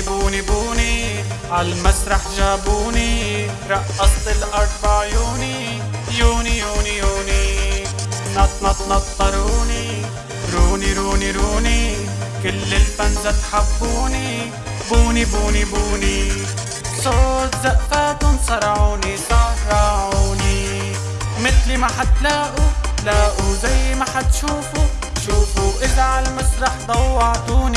بوني بوني عالمسرح جابوني. رقصت الأرض بعيوني يوني يوني يوني. نط نط نطروني روني روني روني. كل ال fans تحبوني بوني بوني بوني. صوت زقفاتهم صرعوني صرعوني. مثلي ما حتلاقوا لاقوا زي ما حتشوفوا. شوفوا إذا عالمسرح ضوعتوني.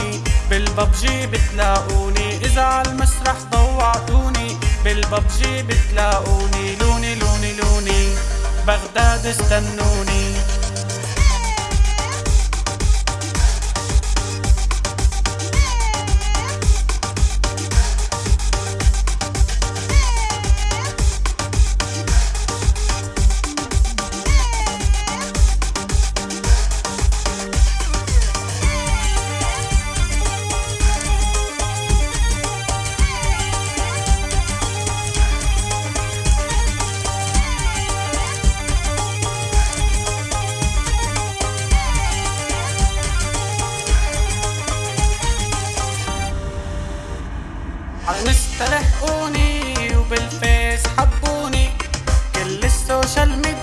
بالببجي بتلاقوني. إذا عالمسرح ضوعتوني. بالببجي بتلاقوني. لوني لوني لوني. بغداد استنوني. عالانستا لحقوني وبالفيس حبوني. كل ال social media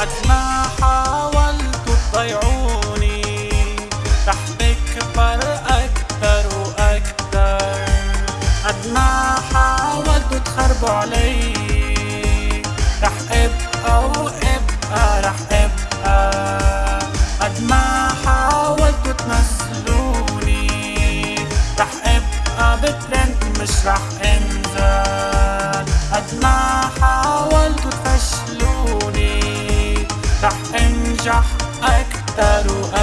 قد ما حاولتوا cantar o